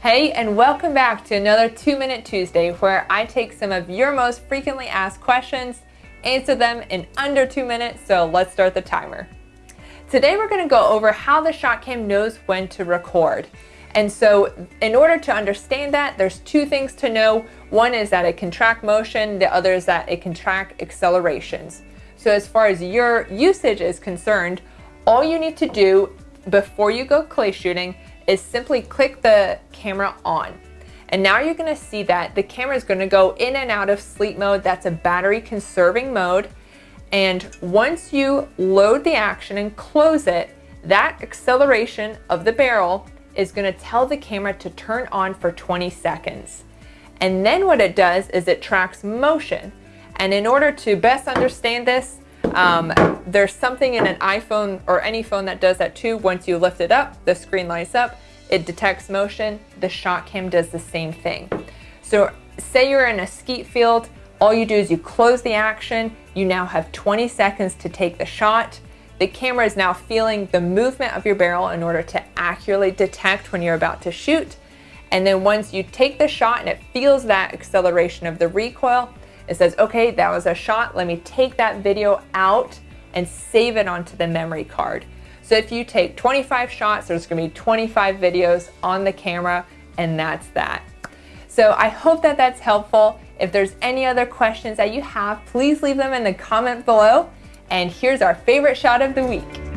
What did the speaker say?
Hey, and welcome back to another 2 Minute Tuesday where I take some of your most frequently asked questions, answer them in under 2 minutes, so let's start the timer. Today we're going to go over how the ShotKam knows when to record. And so in order to understand that, there's two things to know. One is that it can track motion, the other is that it can track accelerations. So as far as your usage is concerned, all you need to do before you go clay shooting is simply click the camera on. And now you're gonna see that the camera is gonna go in and out of sleep mode. That's a battery conserving mode. And once you load the action and close it, that acceleration of the barrel is gonna tell the camera to turn on for 20 seconds. And then what it does is it tracks motion. And in order to best understand this, um, there's something in an iPhone or any phone that does that too. Once you lift it up, the screen lights up, it detects motion. The ShotKam does the same thing. So say you're in a skeet field, all you do is you close the action. You now have 20 seconds to take the shot. The camera is now feeling the movement of your barrel in order to accurately detect when you're about to shoot. And then once you take the shot and it feels that acceleration of the recoil, it says, okay, that was a shot. Let me take that video out and save it onto the memory card. So if you take 25 shots, there's gonna be 25 videos on the camera and that's that. So I hope that that's helpful. If there's any other questions that you have, please leave them in the comment below. And here's our favorite shot of the week.